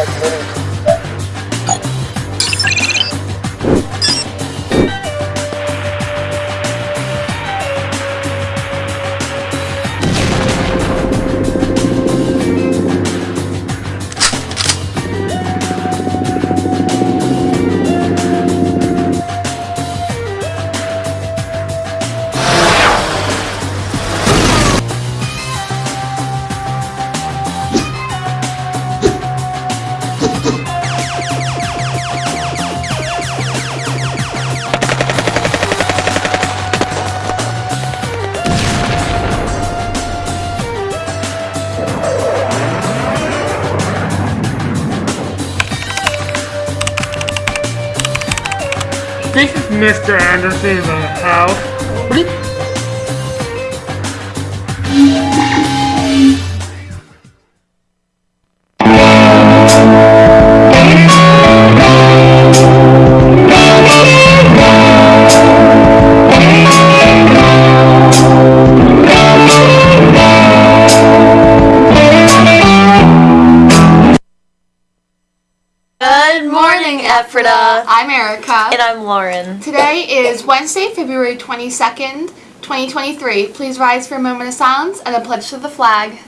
like living This is Mr. Anderson's house. Morning, Ephrata. I'm Erica. And I'm Lauren. Today is Wednesday, February 22nd, 2023. Please rise for a moment of silence and a pledge to the flag.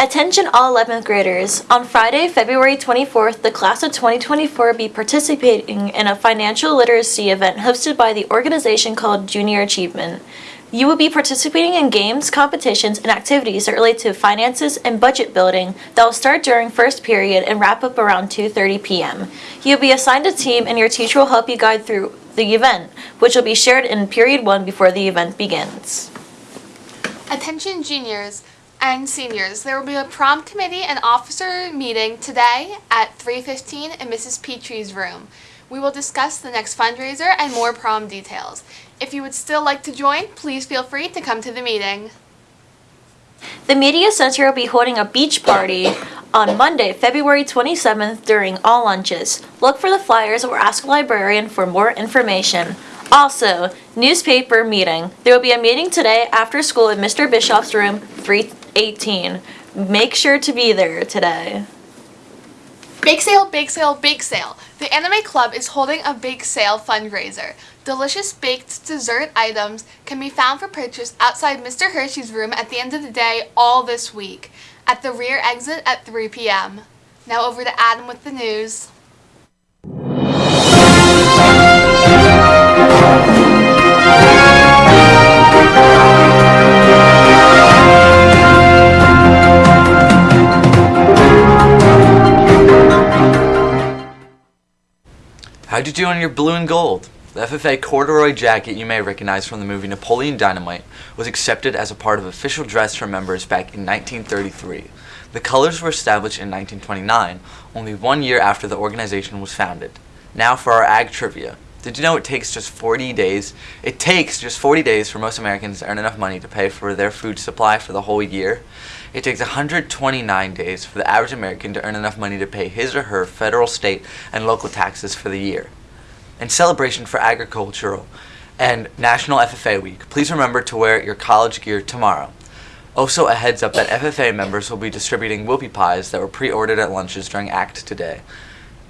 Attention all 11th graders. On Friday, February 24th, the class of 2024 will be participating in a financial literacy event hosted by the organization called Junior Achievement. You will be participating in games, competitions, and activities that relate to finances and budget building that will start during first period and wrap up around 2.30 p.m. You'll be assigned a team and your teacher will help you guide through the event, which will be shared in period one before the event begins. Attention juniors and seniors, there will be a prom committee and officer meeting today at 3.15 in Mrs. Petrie's room. We will discuss the next fundraiser and more prom details. If you would still like to join, please feel free to come to the meeting. The Media Center will be holding a beach party on Monday, February 27th during all lunches. Look for the flyers or ask a librarian for more information. Also, newspaper meeting. There will be a meeting today after school in Mr. Bischoff's room 318. Make sure to be there today. Bake sale, bake sale, bake sale. The Anime Club is holding a bake sale fundraiser. Delicious baked dessert items can be found for purchase outside Mr. Hershey's room at the end of the day all this week at the rear exit at 3 p.m. Now over to Adam with the news. How'd you do on your blue and gold? The FFA corduroy jacket you may recognize from the movie Napoleon Dynamite was accepted as a part of official dress for members back in 1933. The colors were established in 1929, only one year after the organization was founded. Now for our ag trivia. Did you know it takes just 40 days? It takes just 40 days for most Americans to earn enough money to pay for their food supply for the whole year. It takes 129 days for the average American to earn enough money to pay his or her federal, state, and local taxes for the year. In celebration for agricultural and National FFA Week, please remember to wear your college gear tomorrow. Also, a heads up that FFA members will be distributing whoopie pies that were pre-ordered at lunches during ACT today.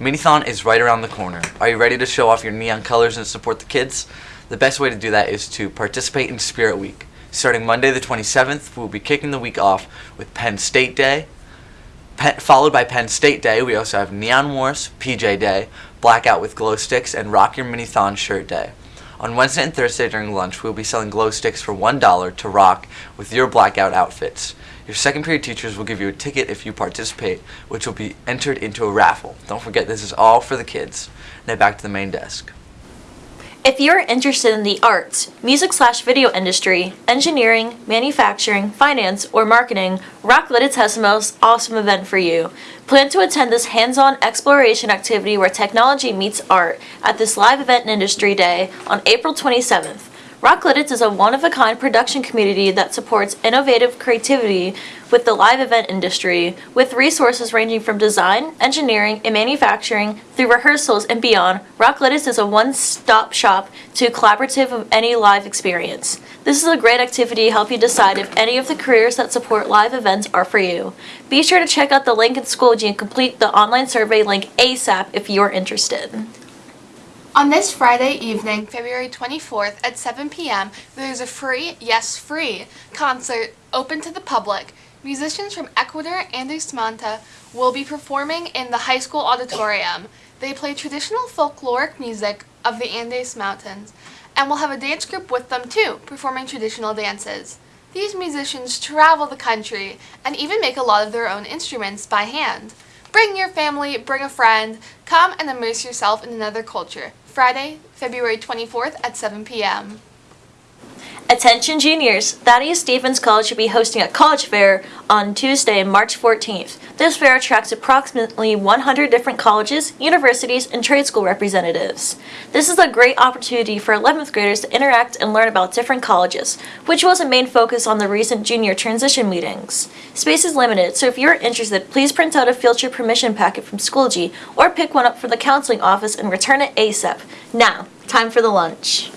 Minithon is right around the corner. Are you ready to show off your neon colors and support the kids? The best way to do that is to participate in Spirit Week. Starting Monday the 27th, we'll be kicking the week off with Penn State Day. Followed by Penn State Day, we also have Neon Wars, PJ Day, Blackout with Glow Sticks, and Rock Your Minithon Shirt Day. On Wednesday and Thursday during lunch, we'll be selling glow sticks for $1 to rock with your blackout outfits. Your second period teachers will give you a ticket if you participate, which will be entered into a raffle. Don't forget this is all for the kids. Now back to the main desk. If you're interested in the arts, music slash video industry, engineering, manufacturing, finance, or marketing, the most awesome event for you. Plan to attend this hands-on exploration activity where technology meets art at this live event and industry day on April 27th. Rock Lititz is a one-of-a-kind production community that supports innovative creativity with the live event industry, with resources ranging from design, engineering, and manufacturing through rehearsals and beyond. Rock Lititz is a one-stop shop to collaborative of any live experience. This is a great activity to help you decide if any of the careers that support live events are for you. Be sure to check out the link in Schoology and complete the online survey link ASAP if you're interested. On this Friday evening, February 24th at 7 p.m., there is a free, yes, free, concert open to the public. Musicians from Ecuador and Usmanta will be performing in the high school auditorium. They play traditional folkloric music of the Andes Mountains and will have a dance group with them too, performing traditional dances. These musicians travel the country and even make a lot of their own instruments by hand. Bring your family, bring a friend, come and immerse yourself in another culture. Friday, February 24th at 7 p.m. Attention juniors, Thaddeus Stevens College will be hosting a college fair on Tuesday, March 14th. This fair attracts approximately 100 different colleges, universities, and trade school representatives. This is a great opportunity for 11th graders to interact and learn about different colleges, which was a main focus on the recent junior transition meetings. Space is limited, so if you're interested, please print out a field trip permission packet from Schoology or pick one up from the counseling office and return it ASAP. Now, time for the lunch.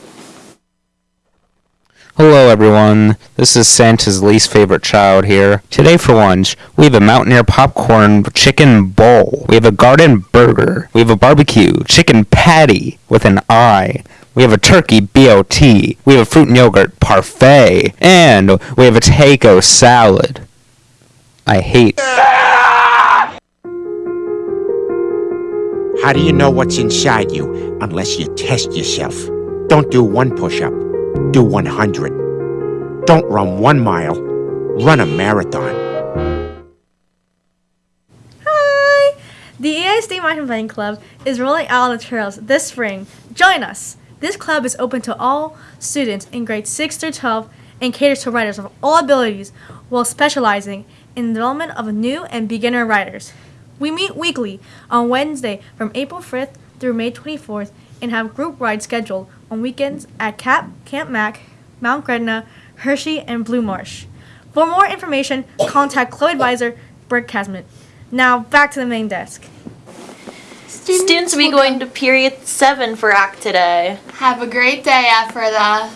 Hello everyone, this is Santa's least favorite child here. Today for lunch, we have a Mountaineer popcorn chicken bowl. We have a garden burger. We have a barbecue chicken patty with an eye. We have a turkey BOT. We have a fruit and yogurt parfait. And we have a taco salad. I hate How do you know what's inside you unless you test yourself? Don't do one push up, do 100. Don't run one mile, run a marathon. Hi! The State Mountain Biking Club is rolling out the trails this spring. Join us! This club is open to all students in grades 6 through 12 and caters to riders of all abilities while specializing in the development of new and beginner riders. We meet weekly on Wednesday from April 5th through May 24th and have group rides scheduled on weekends at Cap, Camp Mac, Mount Gretna, Hershey, and Blue Marsh. For more information, contact co-advisor Brick Casman. Now back to the main desk. Students will be going to period 7 for ACT today. Have a great day, Ephrata.